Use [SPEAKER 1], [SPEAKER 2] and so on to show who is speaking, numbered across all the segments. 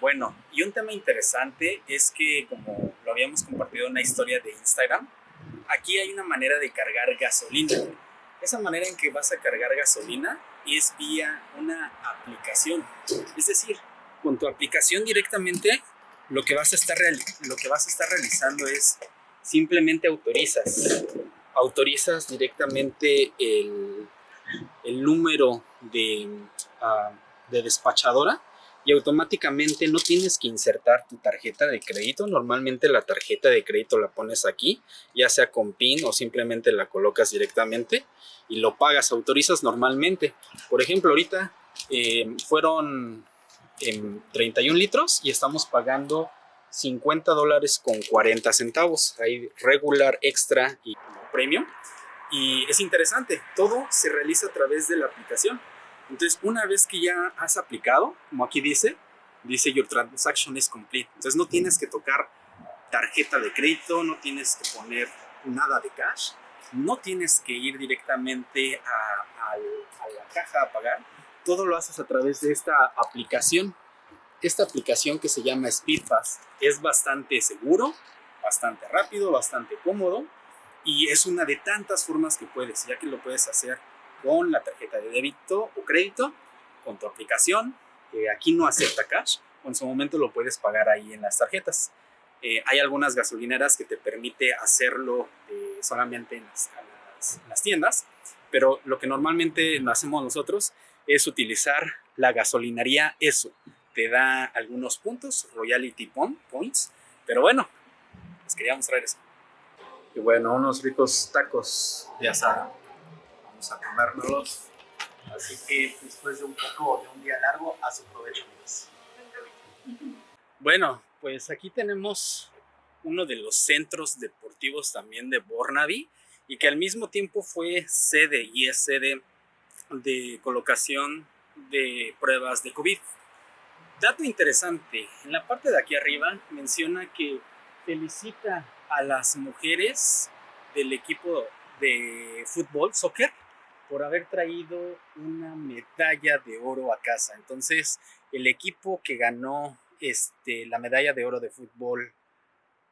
[SPEAKER 1] Bueno, y un tema interesante es que como lo habíamos compartido en una historia de Instagram, aquí hay una manera de cargar gasolina. Esa manera en que vas a cargar gasolina es vía una aplicación. Es decir, con tu aplicación directamente lo que vas a estar, lo que vas a estar realizando es simplemente autorizas. Autorizas directamente el, el número de, ah, de despachadora y automáticamente no tienes que insertar tu tarjeta de crédito. Normalmente la tarjeta de crédito la pones aquí, ya sea con PIN o simplemente la colocas directamente y lo pagas, autorizas normalmente. Por ejemplo, ahorita eh, fueron en 31 litros y estamos pagando 50 dólares con 40 centavos. Hay regular, extra y premium. Y es interesante, todo se realiza a través de la aplicación. Entonces, una vez que ya has aplicado, como aquí dice, dice your transaction is complete. Entonces, no tienes que tocar tarjeta de crédito, no tienes que poner nada de cash, no tienes que ir directamente a, la caja a pagar. Todo lo haces a través de esta aplicación. Esta aplicación que se llama SpeedPass es bastante seguro, bastante rápido, bastante cómodo y es una de tantas formas que puedes, ya que lo puedes hacer con la tarjeta de débito o crédito, con tu aplicación. aquí no acepta cash, o en su momento lo puedes pagar ahí en las tarjetas. Eh, hay algunas gasolineras que te permite hacerlo eh, solamente en las, tiendas, pero lo que normalmente hacemos nosotros es utilizar la gasolinería ESO. Te da algunos puntos, royalty points, pero bueno, les quería mostrar eso.
[SPEAKER 2] Y bueno, unos ricos tacos de asada a comérnoslos. Así que después de un poco de un día largo, a su provecho,
[SPEAKER 1] Bueno, pues aquí tenemos uno de los centros deportivos también de Bornaby y que al mismo tiempo fue sede y es sede de colocación de pruebas de COVID. Dato interesante, en la parte de aquí arriba menciona que felicita a las mujeres del equipo de fútbol, soccer, por haber traído una medalla de oro a casa. Entonces, el equipo que ganó este, la medalla de oro de fútbol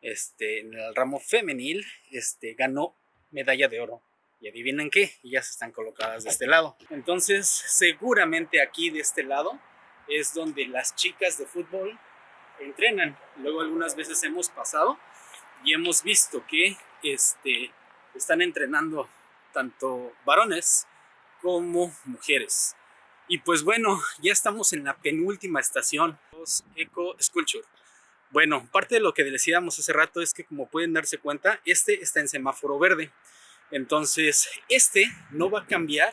[SPEAKER 1] este, en el ramo femenil este, ganó medalla de oro. Y adivinen qué, ellas están colocadas de este lado. Entonces, seguramente aquí de este lado es donde las chicas de fútbol entrenan. Luego algunas veces hemos pasado y hemos visto que este, están entrenando tanto varones como mujeres. Y pues bueno, ya estamos en la penúltima estación, Eco Sculpture. Bueno, parte de lo que decíamos hace rato es que como pueden darse cuenta, este está en semáforo verde. Entonces, este no va a cambiar,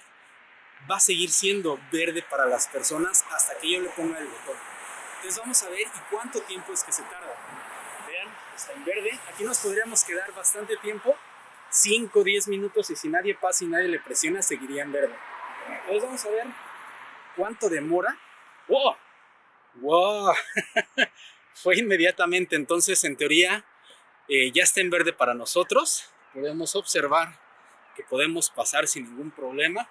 [SPEAKER 1] va a seguir siendo verde para las personas hasta que yo le ponga el botón. Entonces vamos a ver cuánto tiempo es que se tarda. Vean, está en verde. Aquí nos podríamos quedar bastante tiempo 5 o 10 minutos y si nadie pasa y nadie le presiona, seguiría en verde. Entonces vamos a ver cuánto demora. ¡Wow! ¡Wow! Fue inmediatamente, entonces en teoría eh, ya está en verde para nosotros. Podemos observar que podemos pasar sin ningún problema.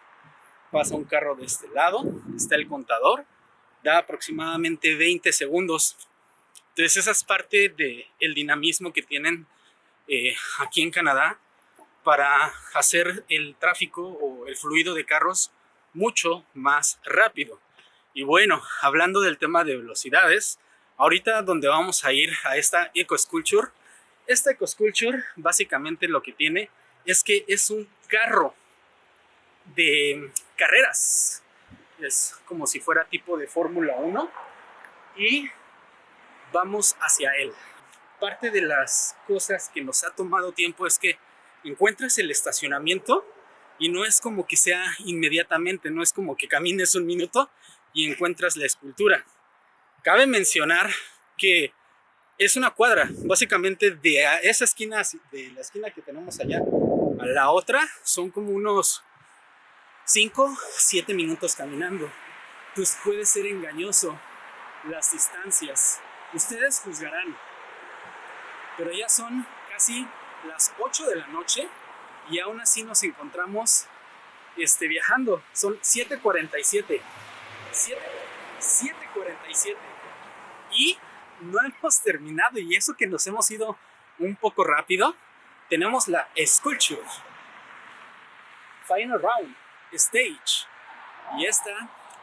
[SPEAKER 1] Pasa un carro de este lado, está el contador, da aproximadamente 20 segundos. Entonces esa es parte del el dinamismo que tienen eh, aquí en Canadá para hacer el tráfico o el fluido de carros mucho más rápido. Y bueno, hablando del tema de velocidades, ahorita donde vamos a ir a esta Eco Sculpture, esta Eco Sculpture básicamente lo que tiene es que es un carro de carreras. Es como si fuera tipo de Fórmula 1 y vamos hacia él. Parte de las cosas que nos ha tomado tiempo es que encuentras el estacionamiento y no es como que sea inmediatamente, no es como que camines un minuto y encuentras la escultura. Cabe mencionar que es una cuadra, básicamente de esa esquina, de la esquina que tenemos allá a la otra, son como unos 5, 7 minutos caminando. Pues puede ser engañoso las distancias. Ustedes juzgarán. Pero ya son casi las 8 de la noche y aún así nos encontramos este, viajando. Son 7.47. 7.47. Y no hemos terminado y eso que nos hemos ido un poco rápido, tenemos la Sculpture. Final Round Stage. Y esta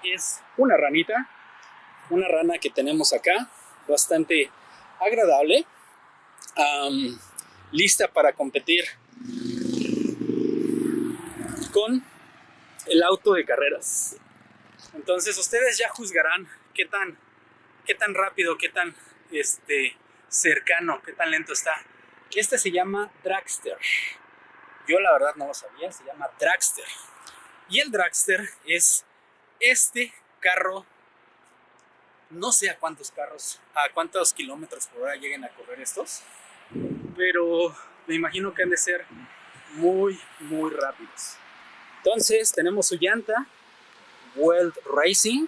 [SPEAKER 1] es una ranita, una rana que tenemos acá, bastante agradable, lista para competir con el auto de carreras. Entonces ustedes ya juzgarán qué tan, qué tan rápido, qué tan este, cercano, qué tan lento está. Este se llama Dragster. Yo la verdad no lo sabía, se llama Dragster. Y el Dragster es este carro, no sé a cuántos carros, a cuántos kilómetros por hora lleguen a correr estos, pero me imagino que han de ser muy, muy rápidos. Entonces tenemos su llanta, World Racing,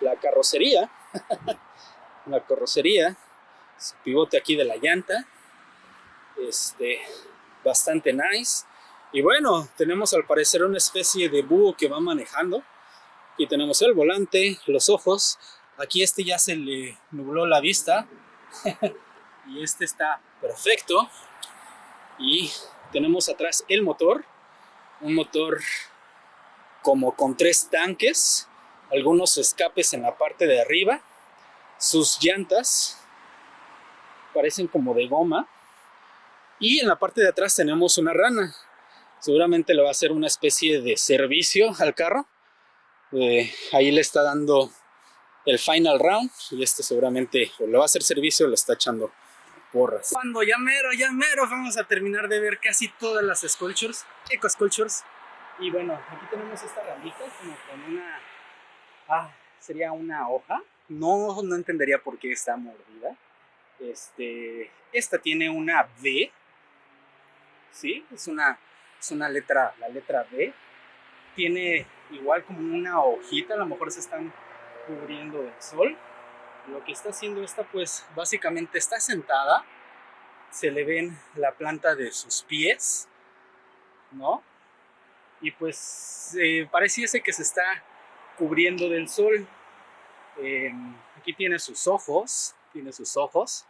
[SPEAKER 1] la carrocería, la carrocería, pivote aquí de la llanta, este, bastante nice. Y bueno, tenemos al parecer una especie de búho que va manejando. Aquí tenemos el volante, los ojos. Aquí este ya se le nubló la vista. Y este está perfecto. Y tenemos atrás el motor. Un motor como con tres tanques. Algunos escapes en la parte de arriba. Sus llantas parecen como de goma. Y en la parte de atrás tenemos una rana seguramente le va a hacer una especie de servicio al carro. Eh, ahí le está dando el final round y este seguramente o le va a hacer servicio o le está echando porras. Cuando ya mero, ya mero, vamos a terminar de ver casi todas las sculptures, eco sculptures. Y bueno, aquí tenemos esta ramita como con una, ah, sería una hoja. No, no entendería por qué está mordida. Este, esta tiene una V, ¿sí? Es una es una letra, la letra B. Tiene igual como una hojita, a lo mejor se están cubriendo del sol. Lo que está haciendo esta, pues básicamente está sentada. Se le ven la planta de sus pies, ¿no? Y pues eh, pareciese que se está cubriendo del sol. Em, aquí tiene sus ojos, tiene sus ojos.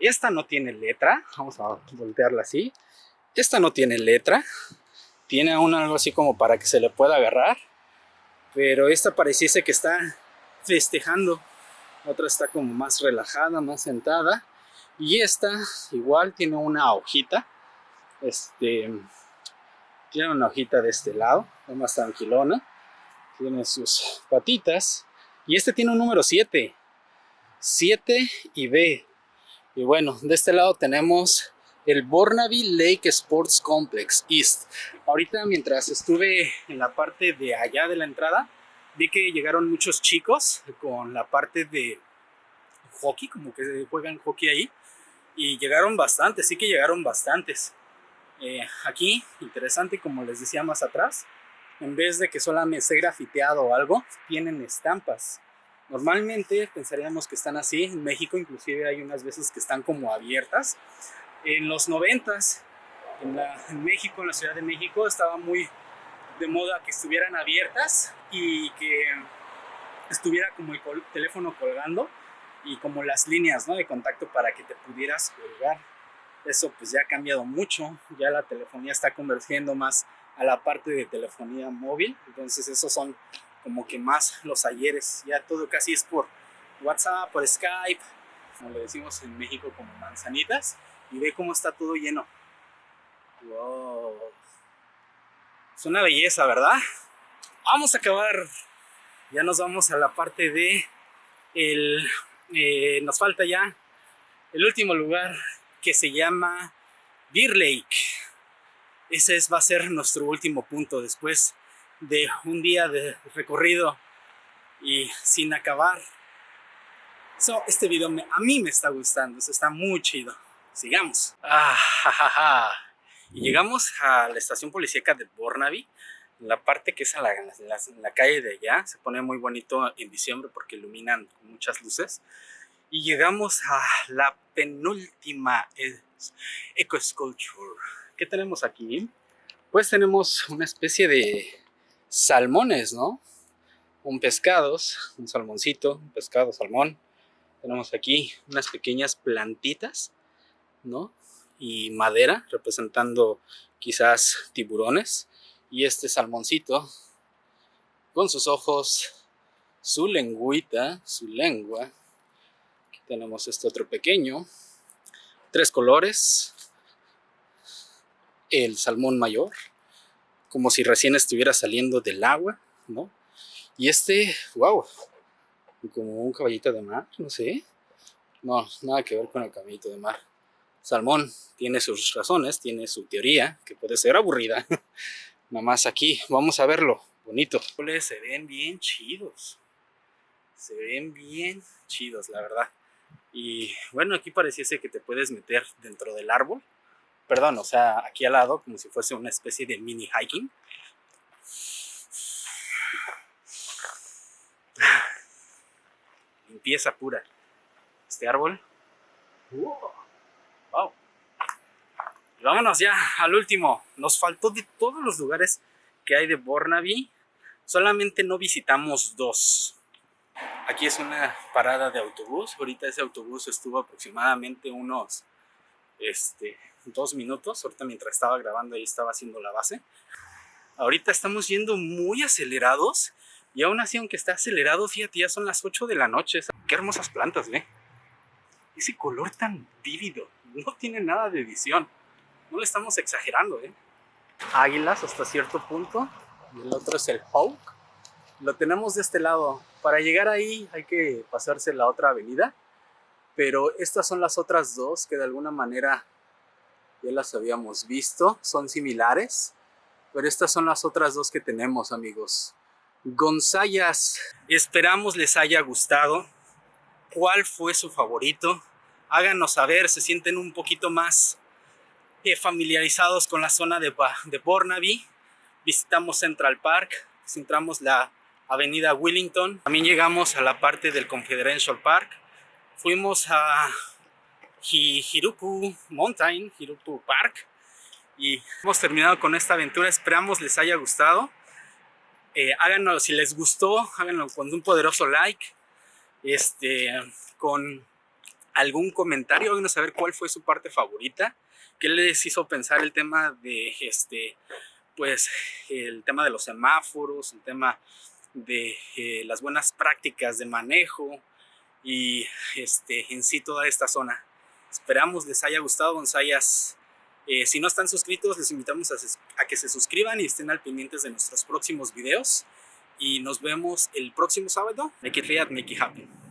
[SPEAKER 1] Esta no tiene letra, vamos a voltearla así. Esta no tiene letra, tiene aún algo así como para que se le pueda agarrar, pero esta pareciese que está festejando. Otra está como más relajada, más sentada. Y esta igual tiene una hojita. Este, tiene una hojita de este lado, más tranquilona. Tiene sus patitas. Y este tiene un número 7. 7 y B. Y bueno, de este lado tenemos el Burnaby Lake Sports Complex East. Ahorita mientras estuve en la parte de allá de la entrada, vi que llegaron muchos chicos con la parte de hockey, como que juegan hockey ahí, y llegaron bastantes, sí que llegaron bastantes. Eh, aquí, interesante, como les decía más atrás, en vez de que solamente esté grafiteado o algo, tienen estampas. Normalmente pensaríamos que están así, en México inclusive hay unas veces que están como abiertas, en los noventas, en, en México, en la Ciudad de México, estaba muy de moda que estuvieran abiertas y que estuviera como el teléfono colgando y como las líneas ¿no? de contacto para que te pudieras colgar. Eso pues ya ha cambiado mucho, ya la telefonía está convergiendo más a la parte de telefonía móvil, entonces esos son como que más los ayeres, ya todo casi es por WhatsApp, por Skype, como le decimos en México como manzanitas, y ve cómo está todo lleno. Wow. Es una belleza, ¿verdad? Vamos a acabar. Ya nos vamos a la parte de el... Eh, nos falta ya el último lugar que se llama Beer Lake. Ese es, va a ser nuestro último punto después de un día de recorrido y sin acabar. So, este video a mí me está gustando, está muy chido sigamos. Ah, y llegamos a la estación policíaca de Burnaby, la parte que es en la, calle de allá, se pone muy bonito en diciembre porque iluminan muchas luces. Y llegamos a la penúltima Eco Sculpture. ¿Qué tenemos aquí? Pues tenemos una especie de salmones, ¿no? un pescados, un salmoncito, un pescado, salmón. Tenemos aquí unas pequeñas plantitas, ¿no? Y madera, representando quizás tiburones. Y este salmoncito, con sus ojos, su lengüita, su lengua. Aquí tenemos este otro pequeño. Tres colores. El salmón mayor, como si recién estuviera saliendo del agua, ¿no? Y este, wow, como un caballito de mar, no sé. No, nada que ver con el caballito de mar. Salmón tiene sus razones, tiene su teoría, que puede ser aburrida. Nada más aquí, vamos a verlo, bonito. Se ven bien chidos. Se ven bien chidos, la verdad. Y bueno, aquí pareciese que te puedes meter dentro del árbol. Perdón, o sea, aquí al lado, como si fuese una especie de mini hiking. Limpieza pura. Este árbol. Wow. Y vámonos ya al último. Nos faltó de todos los lugares que hay de Bornaby. Solamente no visitamos dos. Aquí es una parada de autobús. Ahorita ese autobús estuvo aproximadamente unos este, dos minutos. Ahorita mientras estaba grabando ahí estaba haciendo la base. Ahorita estamos yendo muy acelerados y aún así, aunque está acelerado, fíjate, ya son las 8 de la noche. Qué hermosas plantas, ¿ve? Ese color tan vívido. No tiene nada de edición. No le estamos exagerando, ¿eh? Águilas hasta cierto punto. Y el otro es el Hawk. Lo tenemos de este lado. Para llegar ahí hay que pasarse la otra avenida. Pero estas son las otras dos que de alguna manera ya las habíamos visto. Son similares. Pero estas son las otras dos que tenemos, amigos. Gonzayas. Esperamos les haya gustado. ¿Cuál fue su favorito? Háganos saber, se sienten un poquito más eh, familiarizados con la zona de, de. Visitamos Central Park, entramos la avenida Willington. También llegamos a la parte del Confederation Park. Fuimos a Hiruku Mountain, Hiruku Park. Y hemos terminado con esta aventura. Esperamos les haya gustado. Eh, háganlo si les gustó, háganlo con un poderoso like, este, con algún comentario, háganos saber cuál fue su parte favorita, qué les hizo pensar el tema de, este, pues, el tema de los semáforos, el tema de eh, las buenas prácticas de manejo y este, en sí toda esta zona. Esperamos les haya gustado, Gonzayas eh, si no están suscritos, les invitamos a, que se suscriban y estén al pendientes de nuestros próximos videos. Y nos vemos el próximo sábado. Make it real, make it happen.